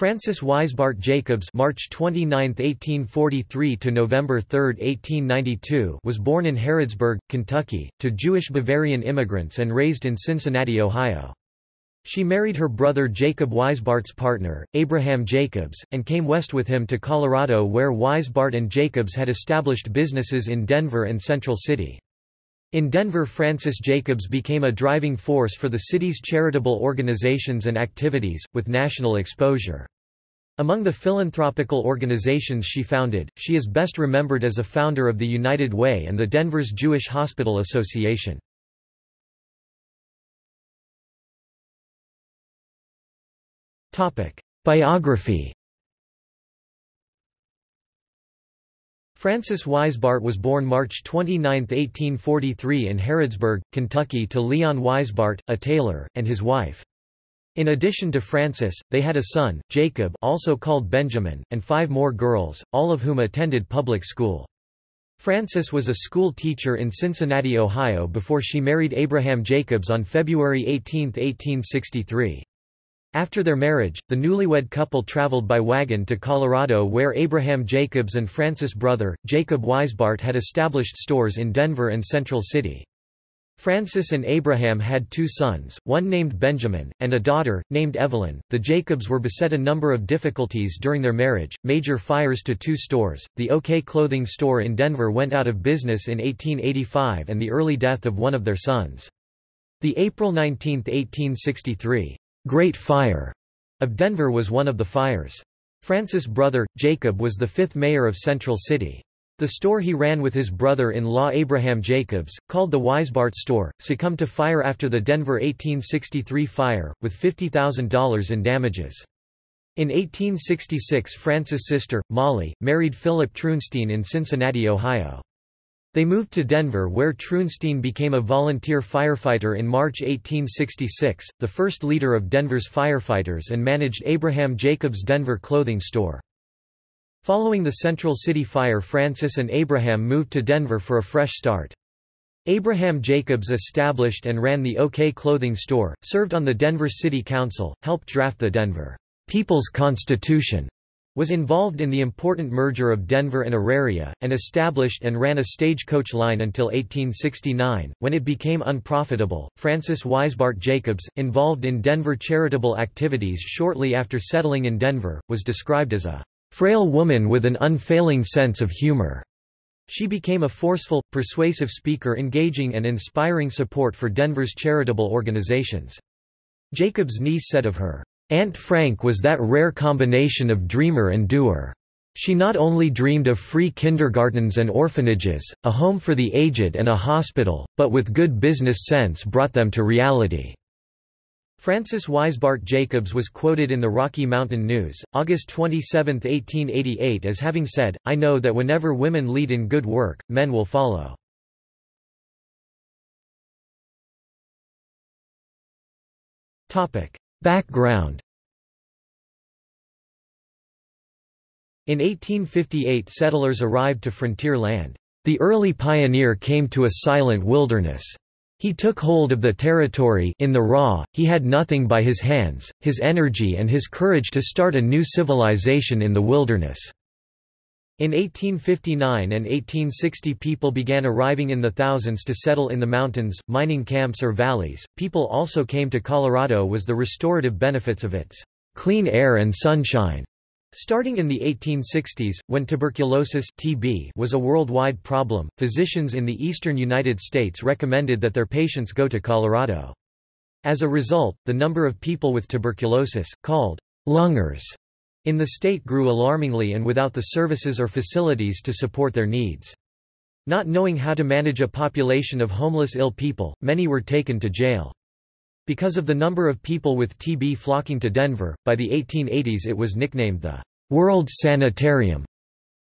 Frances Wisebart Jacobs March 29, 1843 to November 3, 1892 was born in Harrodsburg, Kentucky, to Jewish Bavarian immigrants and raised in Cincinnati, Ohio. She married her brother Jacob Wisebart's partner, Abraham Jacobs, and came west with him to Colorado where Wisebart and Jacobs had established businesses in Denver and Central City. In Denver Frances Jacobs became a driving force for the city's charitable organizations and activities, with national exposure. Among the philanthropical organizations she founded, she is best remembered as a founder of the United Way and the Denver's Jewish Hospital Association. Biography Frances Wisebart was born March 29, 1843 in Harrodsburg, Kentucky to Leon Wisebart, a tailor, and his wife. In addition to Frances, they had a son, Jacob also called Benjamin, and five more girls, all of whom attended public school. Frances was a school teacher in Cincinnati, Ohio before she married Abraham Jacobs on February 18, 1863. After their marriage, the newlywed couple traveled by wagon to Colorado where Abraham Jacobs and Frances' brother, Jacob Wisebart had established stores in Denver and Central City. Frances and Abraham had two sons, one named Benjamin, and a daughter, named Evelyn. The Jacobs were beset a number of difficulties during their marriage, major fires to two stores, the OK clothing store in Denver went out of business in 1885 and the early death of one of their sons. The April 19, 1863 Great Fire of Denver was one of the fires. Frances' brother, Jacob was the fifth mayor of Central City. The store he ran with his brother-in-law Abraham Jacobs, called the Wisebart Store, succumbed to fire after the Denver 1863 fire, with $50,000 in damages. In 1866 Frances' sister, Molly, married Philip Trounstine in Cincinnati, Ohio. They moved to Denver where Trounstine became a volunteer firefighter in March 1866, the first leader of Denver's firefighters and managed Abraham Jacobs' Denver clothing store. Following the Central City fire Frances and Abraham moved to Denver for a fresh start. Abraham Jacobs established and ran the OK clothing store, served on the Denver City Council, helped draft the Denver People's Constitution, was involved in the important merger of Denver and Auraria, and established and ran a stagecoach line until 1869, when it became unprofitable. Frances Wisebart Jacobs, involved in Denver charitable activities shortly after settling in Denver, was described as a frail woman with an unfailing sense of humor. She became a forceful, persuasive speaker engaging and inspiring support for Denver's charitable organizations. Jacobs' niece said of her, Aunt Frank was that rare combination of dreamer and doer. She not only dreamed of free kindergartens and orphanages, a home for the aged and a hospital, but with good business sense brought them to reality. Frances Wisebart Jacobs was quoted in the Rocky Mountain News, August 27, 1888 as having said, I know that whenever women lead in good work, men will follow. Background In 1858 settlers arrived to frontier land. The early pioneer came to a silent wilderness. He took hold of the territory in the raw, he had nothing by his hands, his energy and his courage to start a new civilization in the wilderness. In 1859 and 1860 people began arriving in the thousands to settle in the mountains, mining camps or valleys. People also came to Colorado was the restorative benefits of its clean air and sunshine. Starting in the 1860s, when tuberculosis TB was a worldwide problem, physicians in the eastern United States recommended that their patients go to Colorado. As a result, the number of people with tuberculosis, called lungers, in the state grew alarmingly and without the services or facilities to support their needs. Not knowing how to manage a population of homeless ill people, many were taken to jail. Because of the number of people with TB flocking to Denver, by the 1880s it was nicknamed the World's Sanitarium.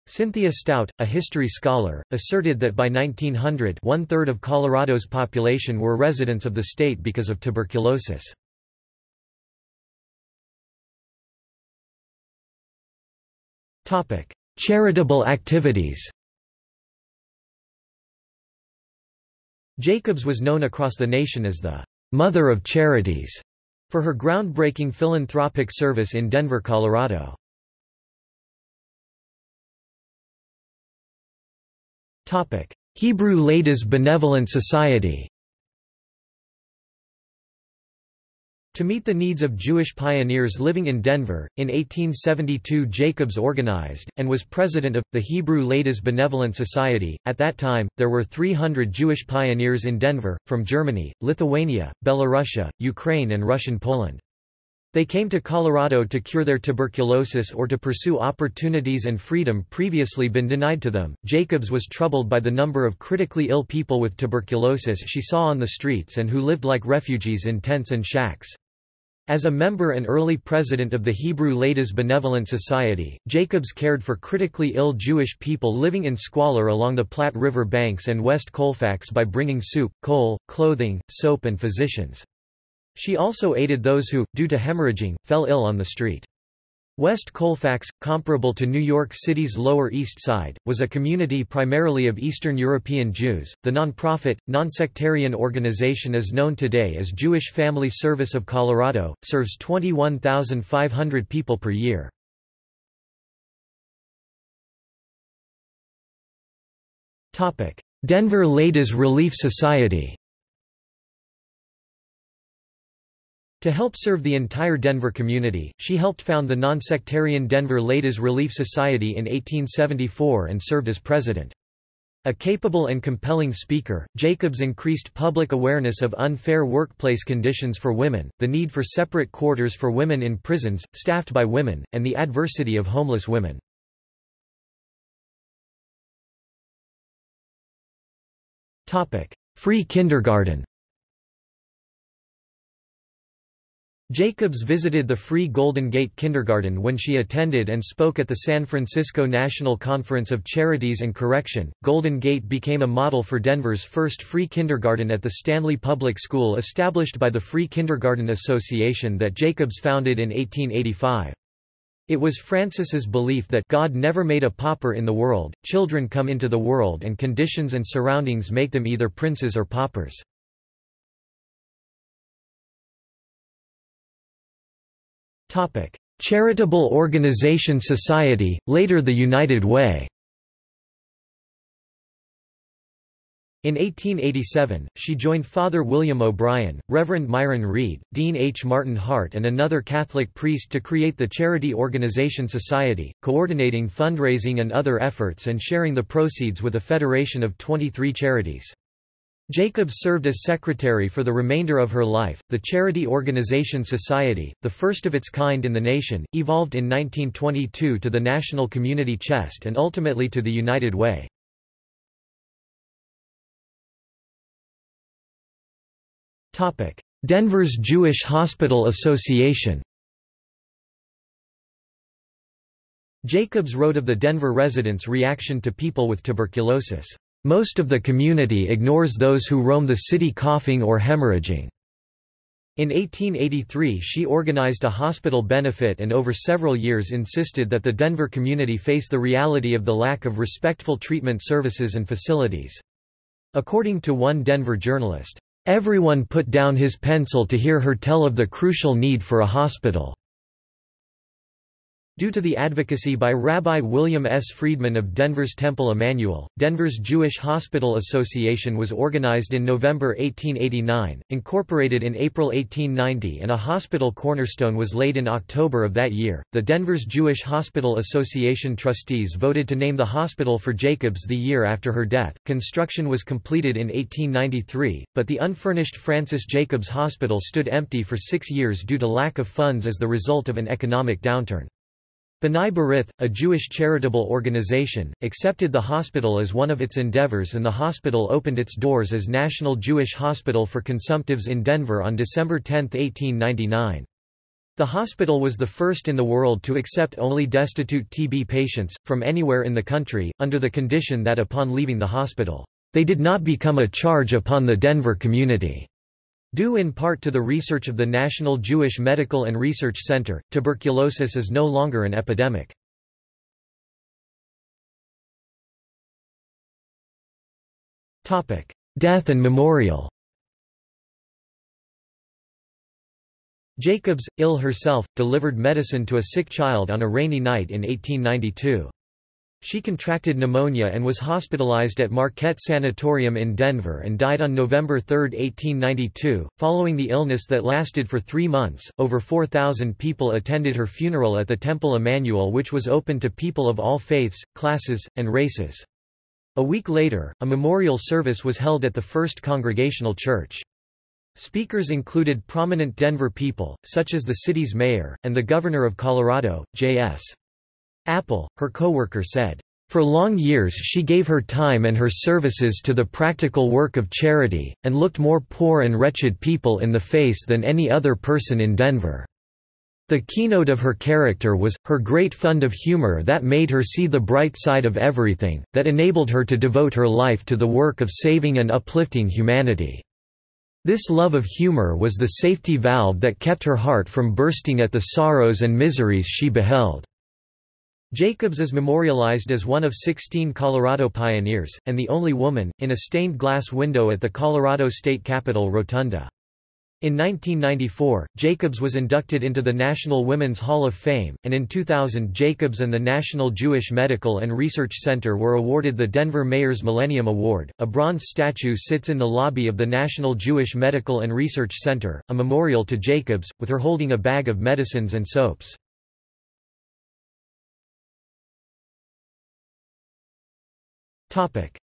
Cynthia Stout, a history scholar, asserted that by 1900 one-third of Colorado's population were residents of the state because of tuberculosis. Charitable activities Jacobs was known across the nation as the «mother of charities». for her groundbreaking philanthropic service in Denver, Colorado. Topic: Hebrew Ladies Benevolent Society To meet the needs of Jewish pioneers living in Denver, in 1872 Jacobs organized, and was president of, the Hebrew Ladies Benevolent Society. At that time, there were 300 Jewish pioneers in Denver, from Germany, Lithuania, Belarusia, Ukraine and Russian Poland. They came to Colorado to cure their tuberculosis or to pursue opportunities and freedom previously been denied to them. Jacobs was troubled by the number of critically ill people with tuberculosis she saw on the streets and who lived like refugees in tents and shacks. As a member and early president of the Hebrew Ladies Benevolent Society, Jacobs cared for critically ill Jewish people living in squalor along the Platte River banks and West Colfax by bringing soup, coal, clothing, soap and physicians. She also aided those who, due to hemorrhaging, fell ill on the street. West Colfax, comparable to New York City's Lower East Side, was a community primarily of Eastern European Jews. The non-profit, non-sectarian organization is known today as Jewish Family Service of Colorado, serves 21,500 people per year. Denver Ladies Relief Society To help serve the entire Denver community, she helped found the nonsectarian Denver Ladies Relief Society in 1874 and served as president. A capable and compelling speaker, Jacobs increased public awareness of unfair workplace conditions for women, the need for separate quarters for women in prisons, staffed by women, and the adversity of homeless women. Free kindergarten Jacobs visited the free Golden Gate Kindergarten when she attended and spoke at the San Francisco National Conference of Charities and Correction. Golden Gate became a model for Denver's first free kindergarten at the Stanley Public School established by the Free Kindergarten Association that Jacobs founded in 1885. It was Frances's belief that God never made a pauper in the world, children come into the world and conditions and surroundings make them either princes or paupers. Charitable Organization Society, later the United Way In 1887, she joined Father William O'Brien, Reverend Myron Reed, Dean H. Martyn Hart and another Catholic priest to create the Charity Organization Society, coordinating fundraising and other efforts and sharing the proceeds with a federation of 23 charities. Jacobs served as secretary for the remainder of her life. The charity organization Society, the first of its kind in the nation, evolved in 1922 to the National Community Chest and ultimately to the United Way. Topic: Denver's Jewish Hospital Association Jacobs wrote of the Denver residents' reaction to people with tuberculosis. Most of the community ignores those who roam the city coughing or hemorrhaging. In 1883 she organized a hospital benefit and over several years insisted that the Denver community face the reality of the lack of respectful treatment services and facilities. According to one Denver journalist, "...everyone put down his pencil to hear her tell of the crucial need for a hospital." Due to the advocacy by Rabbi William S. Friedman of Denver's Temple Emanuel, Denver's Jewish Hospital Association was organized in November 1889, incorporated in April 1890 and a hospital cornerstone was laid in October of that year. The Denver's Jewish Hospital Association trustees voted to name the hospital for Jacobs the year after her death. Construction was completed in 1893, but the unfurnished Frances Jacobs Hospital stood empty for six years due to lack of funds as the result of an economic downturn. B'nai B'rith, a Jewish charitable organization, accepted the hospital as one of its endeavors and the hospital opened its doors as National Jewish Hospital for Consumptives in Denver on December 10, 1899. The hospital was the first in the world to accept only destitute TB patients, from anywhere in the country, under the condition that upon leaving the hospital, they did not become a charge upon the Denver community. Due in part to the research of the National Jewish Medical and Research Center, tuberculosis is no longer an epidemic. Death and memorial Jacobs ill herself, delivered medicine to a sick child on a rainy night in 1892. She contracted pneumonia and was hospitalized at Marquette Sanatorium in Denver and died on November 3, 1892. Following the illness that lasted for three months, over 4,000 people attended her funeral at the Temple Emanuel, which was open to people of all faiths, classes, and races. A week later, a memorial service was held at the First Congregational Church. Speakers included prominent Denver people, such as the city's mayor, and the governor of Colorado, J.S. Apple, her co-worker said, "...for long years she gave her time and her services to the practical work of charity, and looked more poor and wretched people in the face than any other person in Denver." The keynote of her character was, her great fund of humor that made her see the bright side of everything, that enabled her to devote her life to the work of saving and uplifting humanity. This love of humor was the safety valve that kept her heart from bursting at the sorrows and miseries she beheld. Jacobs is memorialized as one of 16 Colorado pioneers, and the only woman, in a stained glass window at the Colorado State Capitol Rotunda. In 1994, Jacobs was inducted into the National Women's Hall of Fame, and in 2000 Jacobs and the National Jewish Medical and Research Center were awarded the Denver Mayor's Millennium Award. A bronze statue sits in the lobby of the National Jewish Medical and Research Center, a memorial to Jacobs, with her holding a bag of medicines and soaps.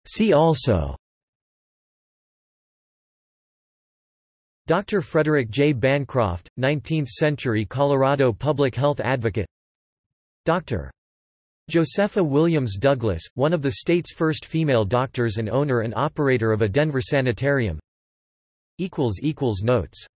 See also Dr. Frederick J. Bancroft, 19th-century Colorado public health advocate Dr. Josepha Williams Douglas, one of the state's first female doctors and owner and operator of a Denver sanitarium Notes